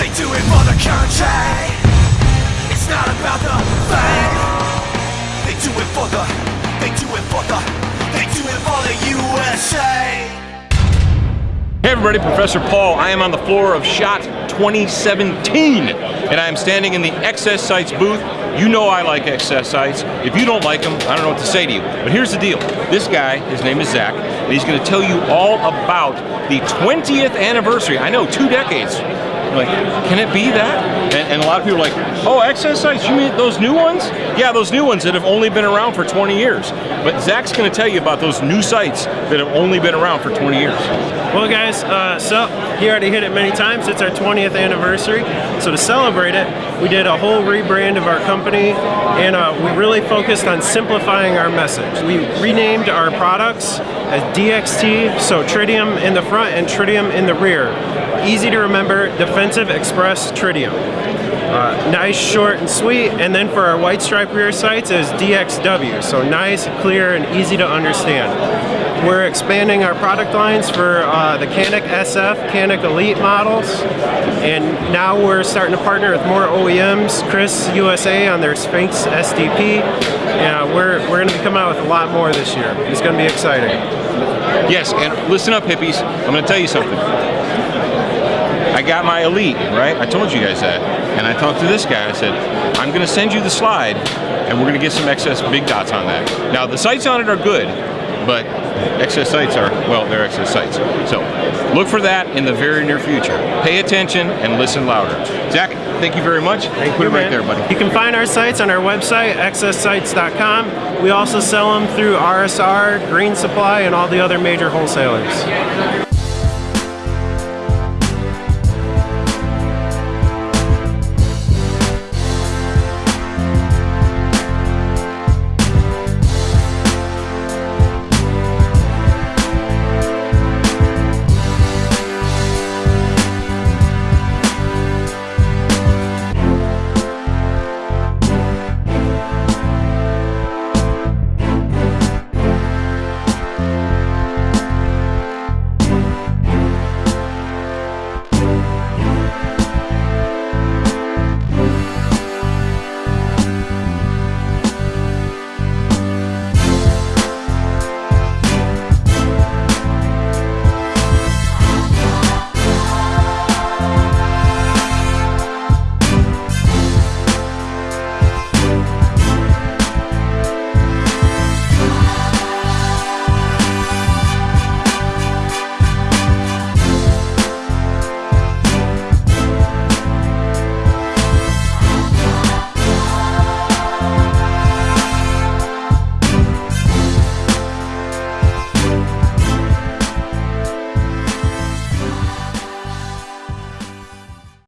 They do it for the country. It's not about the fame. They do it for the. They do it for the. They do it for the USA. Hey everybody, Professor Paul. I am on the floor of SHOT 2017, and I am standing in the XS Sights booth. You know I like XS Sights. If you don't like them, I don't know what to say to you. But here's the deal. This guy, his name is Zach, and he's gonna tell you all about the 20th anniversary. I know, two decades. Like, can it be that? And, and, a lot of people are like, oh, XS Sights, you mean those new ones? Yeah, those new ones that have only been around for 20 years. But Zach's gonna tell you about those new sights that have only been around for 20 years. Well guys, uh, so he already hit it many times. It's our 20th anniversary. So to celebrate it, we did a whole rebrand of our company and uh, we really focused on simplifying our message. We renamed our products as DXT, so tritium in the front and tritium in the rear. Easy to remember, Defensive Express Tritium. Uh, nice, short, and sweet. And then for our white stripe rear sights is DXW, so nice, clear, and easy to understand. We're expanding our product lines for uh, the Canik SF, Canik Elite models, and now we're starting to partner with more OEMs, KRISS USA on their Sphinx SDP. Yeah, we're, we're going to be coming out with a lot more this year. It's going to be exciting. Yes, and listen up hippies, I'm going to tell you something. I got my Elite, right? I told you guys that. And I talked to this guy, I said, I'm gonna send you the slide and we're gonna get some XS big dots on that. Now the sights on it are good, but XS Sights are, well, they're XS Sights. So look for that in the very near future. Pay attention and listen louder. Zach, thank you very much. Thank Put you, it right man. there, buddy. You can find our sights on our website, xssights.com. We also sell them through RSR, Green Supply, and all the other major wholesalers.